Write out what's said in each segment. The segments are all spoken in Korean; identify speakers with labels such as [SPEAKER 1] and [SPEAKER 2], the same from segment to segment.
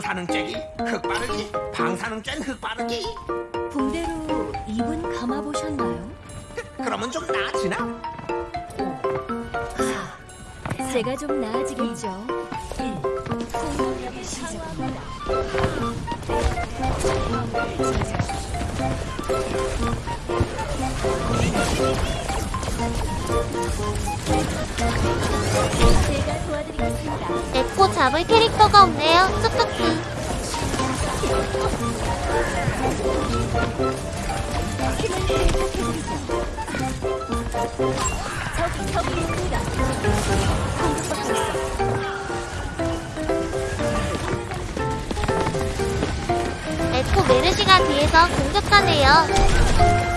[SPEAKER 1] 흑빠르기 흑빠르기 방사능된 흑빠르기
[SPEAKER 2] 붕대로 입은 감아보셨나요?
[SPEAKER 1] 그러면 좀 나아지나?
[SPEAKER 2] 제가 좀 나아지겠죠. 공격력이 시작합니다. 제가
[SPEAKER 3] 에코 잡을 캐릭터가 없네요.
[SPEAKER 2] 있어.
[SPEAKER 3] 에코 메르시가 뒤에서 공격하네요.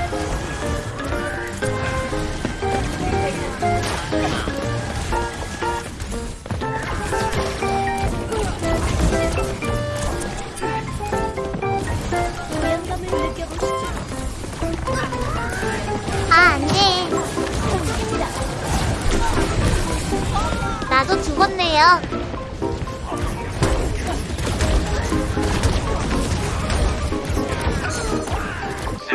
[SPEAKER 3] 죽었네요.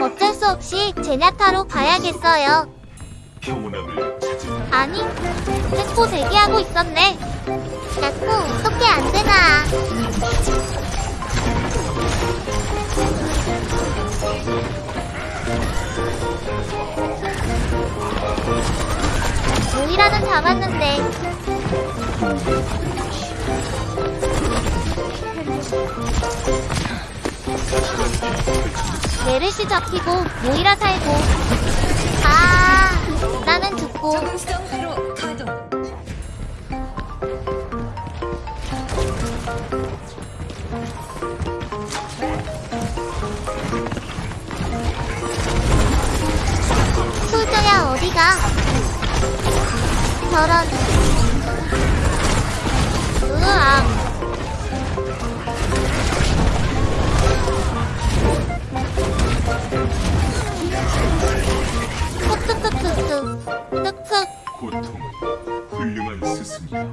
[SPEAKER 3] 어쩔 수 없이 제냐타로 가야겠어요. 아니, 에코 대기하고 있었네. 에코, 어떻게 안 되나. 모이라는 잡았는데. 메르시 잡히고 모이라 살고. 아, 나는 죽고. 솔저야 어디가? 저런 으악 뚝뚝뚝뚝뚝 뚝뚝
[SPEAKER 4] 고통은 훌륭한 스승이야.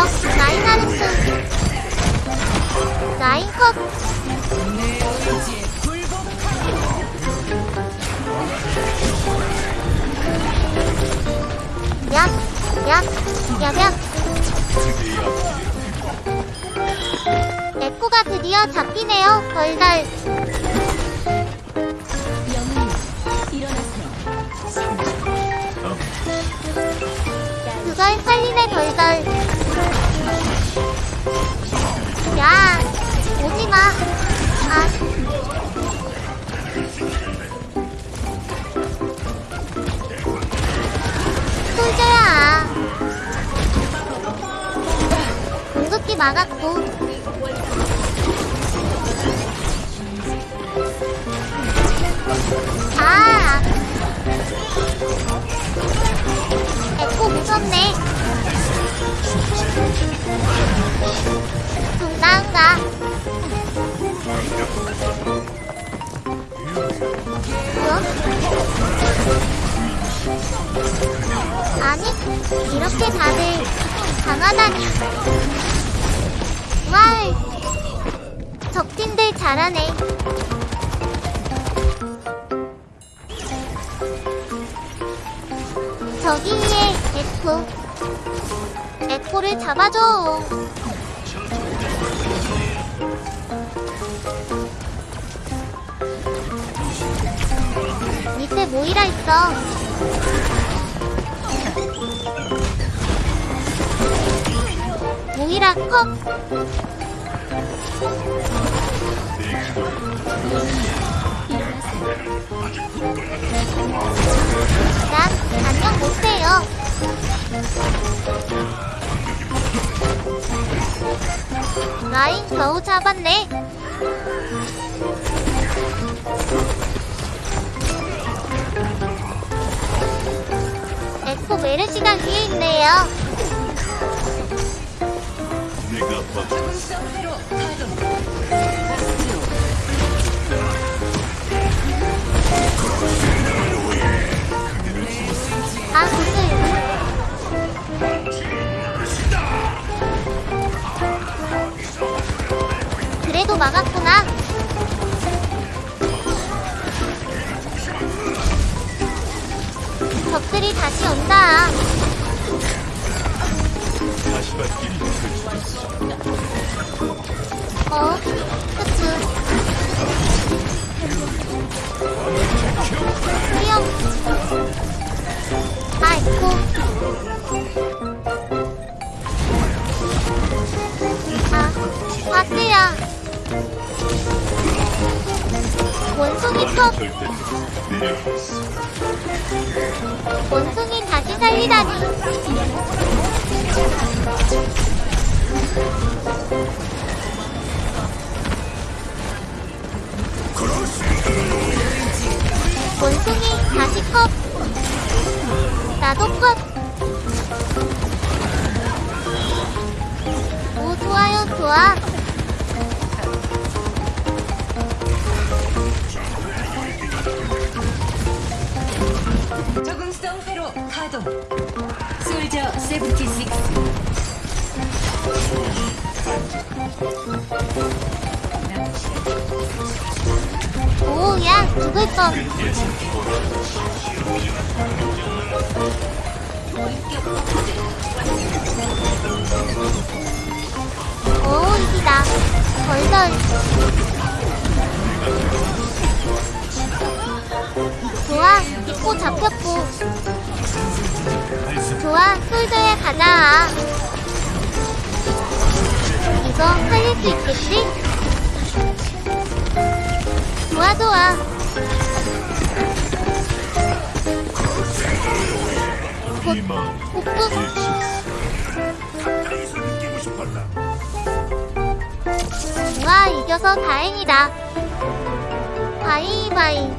[SPEAKER 3] 적 라인 하르스 라인 컷 얍, 얍얍. 에코가 드디어 잡히네요. 덜덜. 그걸 살리네 덜덜. 야, 오지 마. 아. 막았고. 아. 에코 무섭네. 나은가? 뭐? 아니, 이렇게 다들 강하다니. 잘하네. 저기 위에 에코. 에코를 잡아줘. 밑에 모이라 있어. 모이라 컵. 난 안녕 못해요. 라인 겨우 잡았네. 에코 메르시가 위에 있네요.
[SPEAKER 4] 내가
[SPEAKER 2] 아, 근데.
[SPEAKER 3] 그래도 막았구나. 적들이 다시 온다.
[SPEAKER 4] 어,
[SPEAKER 3] 그치. 아이고. 아, 바스야. 원숭이 턱. 원숭이 다시 살리다니. 원숭이 다시 컵. 나도 컵. 오, 좋아요, 좋아.
[SPEAKER 2] 적응성 회로 가동. 솔저 76.
[SPEAKER 3] 오, 야, 죽을 뻔. 오, 이기다. 덜덜. 좋아, 입고 잡혔고. 좋아, 솔드에 가자. 이거 살릴 수 있겠지? 좋아, 좋아. 좋아, 이겨서 다행이다. 바이바이.